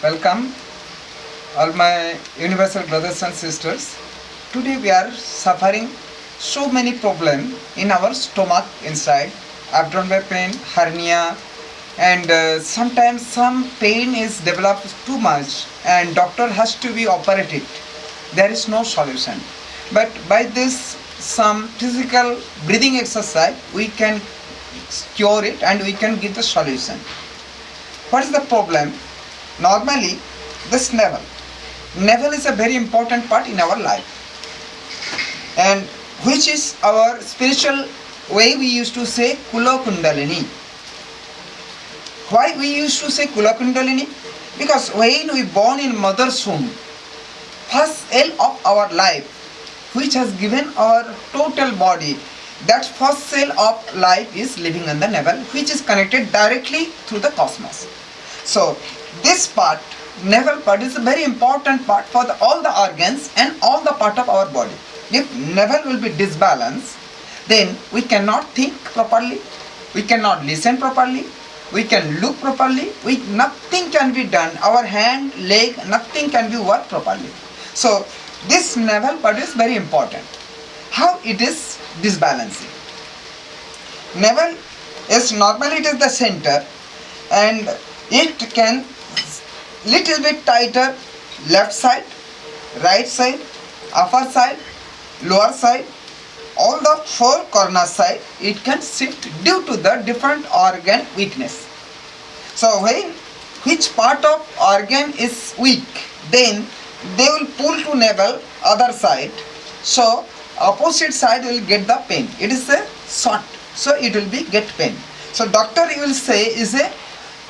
Welcome all my universal brothers and sisters. Today we are suffering so many problems in our stomach inside, abdominal pain, hernia and uh, sometimes some pain is developed too much and doctor has to be operated. There is no solution. But by this some physical breathing exercise we can cure it and we can give the solution. What is the problem? Normally, this navel. Navel is a very important part in our life. And which is our spiritual way we used to say Kula Kundalini. Why we used to say Kula Kundalini? Because when we born in mother's womb, first cell of our life, which has given our total body, that first cell of life is living in the navel, which is connected directly through the cosmos. So this part, navel part is a very important part for the, all the organs and all the part of our body. If navel will be disbalanced, then we cannot think properly, we cannot listen properly, we can look properly, we, nothing can be done, our hand, leg, nothing can be worked properly. So this navel part is very important. How it is disbalancing? Navel is normally it is the center and it can little bit tighter left side, right side, upper side, lower side, all the four corner side it can shift due to the different organ weakness. So when which part of organ is weak then they will pull to navel other side. So opposite side will get the pain. It is a short so it will be get pain. So doctor you will say is a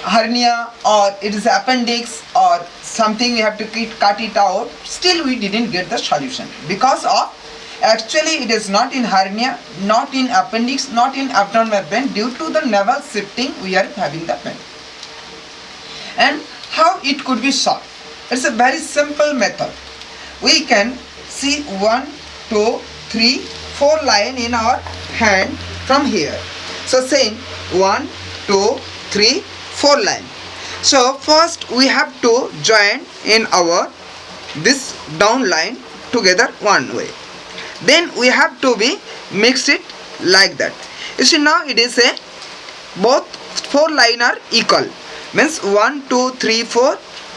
hernia or it is appendix or something we have to cut it out. Still we didn't get the solution. Because of actually it is not in hernia not in appendix not in abdominal pain due to the navel shifting we are having the pain. And how it could be solved? It's a very simple method. We can see one two three four line in our hand from here. So saying one two three four line. So first we have to join in our this down line together one way. Then we have to be mix it like that. You see now it is a both four line are equal. Means 1 2 3 4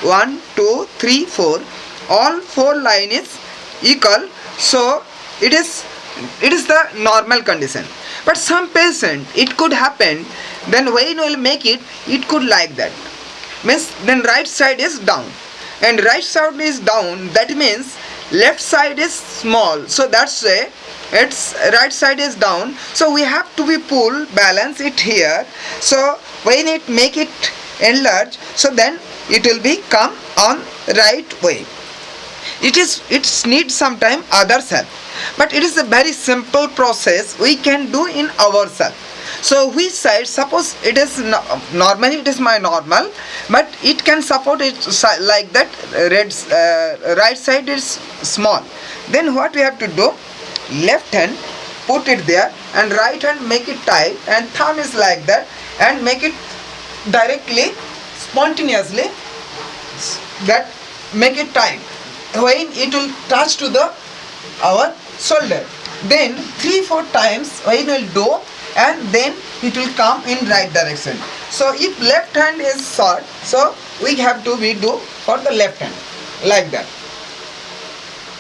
1 2 3 4 all four line is equal. So it is it is the normal condition but some patient it could happen then when will make it it could like that. Means then right side is down. And right side is down that means left side is small. So that's why its right side is down. So we have to be pull balance it here. So when it make it enlarge. So then it will be come on right way it is it needs some time others help but it is a very simple process we can do in ourselves. So which side suppose it is no, normally it is my normal but it can support it like that red uh, right side is small. Then what we have to do? Left hand put it there and right hand make it tight and thumb is like that and make it directly spontaneously that make it tight when it will touch to the our shoulder. Then three four times when will do and then it will come in right direction. So if left hand is short so we have to we do for the left hand like that.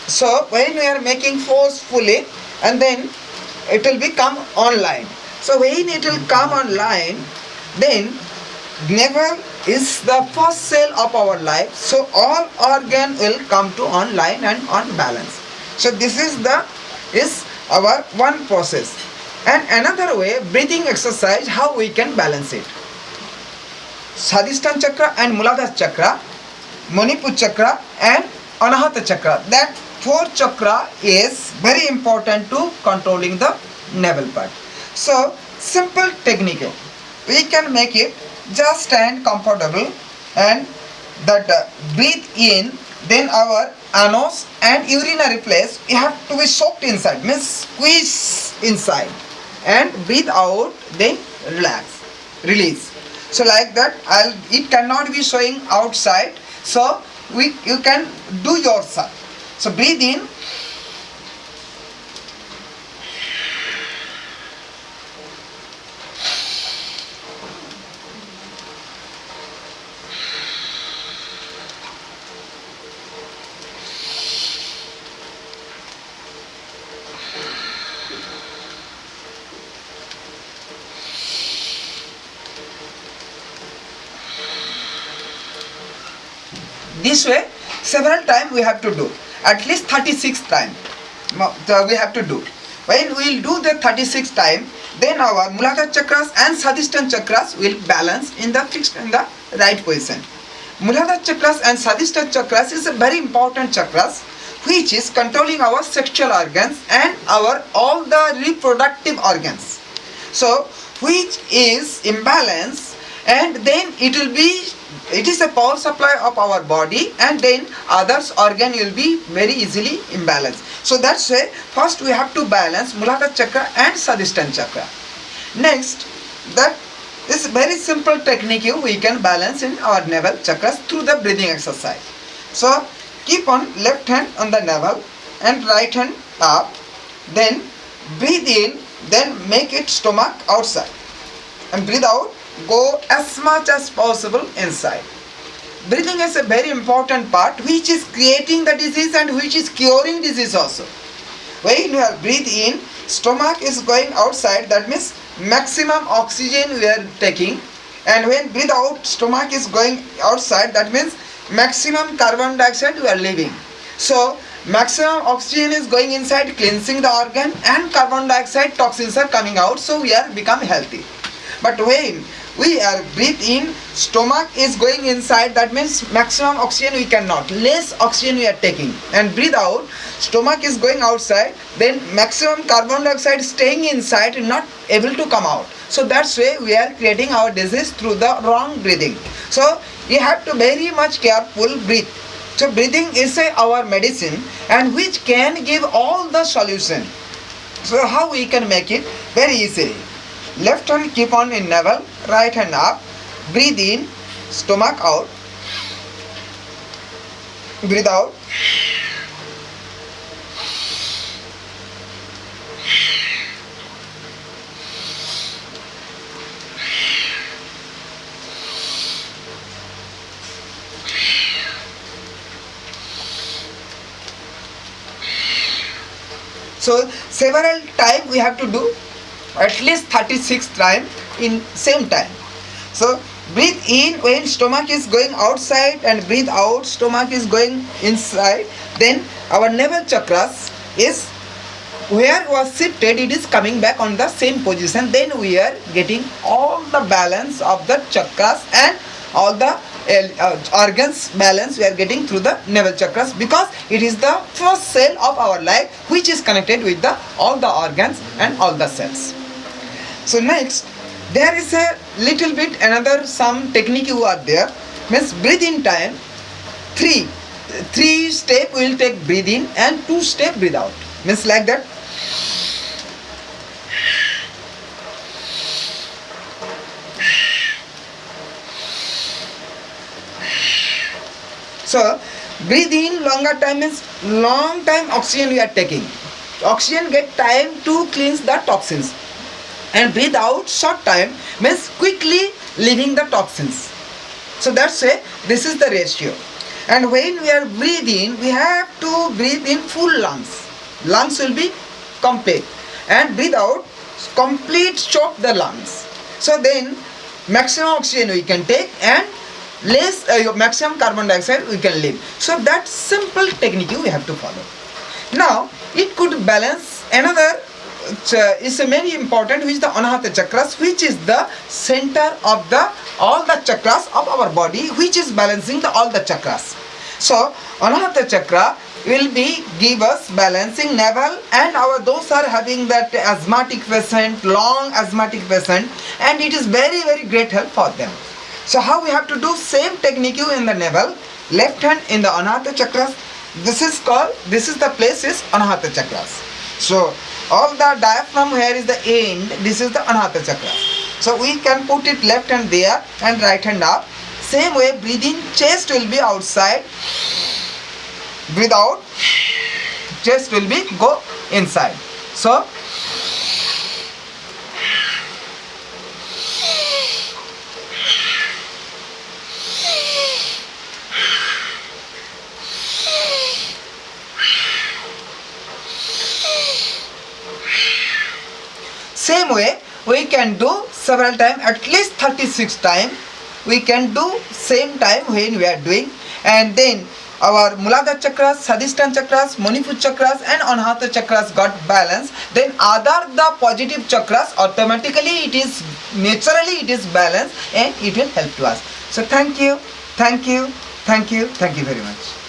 So when we are making forcefully and then it will become online. So when it will come online then navel is the first cell of our life so all organ will come to online and on balance. So this is the is our one process. And another way breathing exercise how we can balance it. Sadhisthana chakra and Muladhara chakra Manipur chakra and Anahata chakra. That four chakra is very important to controlling the navel part. So simple technique. We can make it just stand comfortable and that uh, breathe in then our anus and urinary place we have to be soaked inside means squeeze inside and breathe out then relax release so like that I'll it cannot be showing outside So we you can do yourself. So breathe in. This way several times we have to do. At least 36 times we have to do. When we will do the 36 time then our mulaka chakras and sadhisthana chakras will balance in the fixed in the right position. Mulaka chakras and sadhisthana chakras is a very important chakras which is controlling our sexual organs and our all the reproductive organs. So which is imbalance and then it will be it is a power supply of our body and then others organ will be very easily imbalanced. So that's why first we have to balance mulaka chakra and sadhisthana chakra. Next that is very simple technique we can balance in our navel chakras through the breathing exercise. So keep on left hand on the navel and right hand up then breathe in then make it stomach outside. And breathe out go as much as possible inside. Breathing is a very important part which is creating the disease and which is curing disease also. When you breathe in stomach is going outside that means maximum oxygen we are taking. And when breathe out stomach is going outside that means maximum carbon dioxide we are leaving. So maximum oxygen is going inside cleansing the organ and carbon dioxide toxins are coming out so we are become healthy. But when we are breathe in. Stomach is going inside. That means maximum oxygen we cannot. Less oxygen we are taking. And breathe out. Stomach is going outside. Then maximum carbon dioxide staying inside not able to come out. So that's why we are creating our disease through the wrong breathing. So you have to very much careful breathe. So breathing is a, our medicine and which can give all the solution. So how we can make it? Very easily. Left hand keep on in navel right hand up breathe in stomach out breathe out. So several time we have to do at least 36 time in same time. So breathe in when stomach is going outside and breathe out stomach is going inside. Then our navel chakras is where was shifted. It is coming back on the same position. Then we are getting all the balance of the chakras and all the uh, uh, organs balance we are getting through the navel chakras because it is the first cell of our life which is connected with the all the organs and all the cells. So next there is a little bit another some technique you are there. Means breathe in time. Three three step will take breathe in and two step breathe out. Means like that. So breathe in longer time means long time oxygen we are taking. Oxygen get time to cleanse the toxins and breathe out short time means quickly leaving the toxins so that's why this is the ratio. And when we are breathing we have to breathe in full lungs. Lungs will be complete. And breathe out complete choke the lungs. So then maximum oxygen we can take and less uh, maximum carbon dioxide we can leave. So that simple technique we have to follow. Now it could balance another is very important which is the anahata chakras which is the center of the all the chakras of our body which is balancing the all the chakras. So anahata chakra will be give us balancing navel and our those are having that asthmatic patient long asthmatic patient and it is very very great help for them. So how we have to do? Same technique in the navel left hand in the anahata chakras. This is called this is the place is anahata chakras. So all the diaphragm here is the end. This is the anahata chakra. So we can put it left hand there and right hand up. Same way breathing chest will be outside. Breathe out. Chest will be go inside. So same way we can do several times at least 36 times we can do same time when we are doing. And then our Muladhara chakras, Sadhisthana chakras, Manipur chakras and Anahata chakras got balance then other the positive chakras automatically it is naturally it is balanced and it will help to us. So thank you. Thank you. Thank you. Thank you very much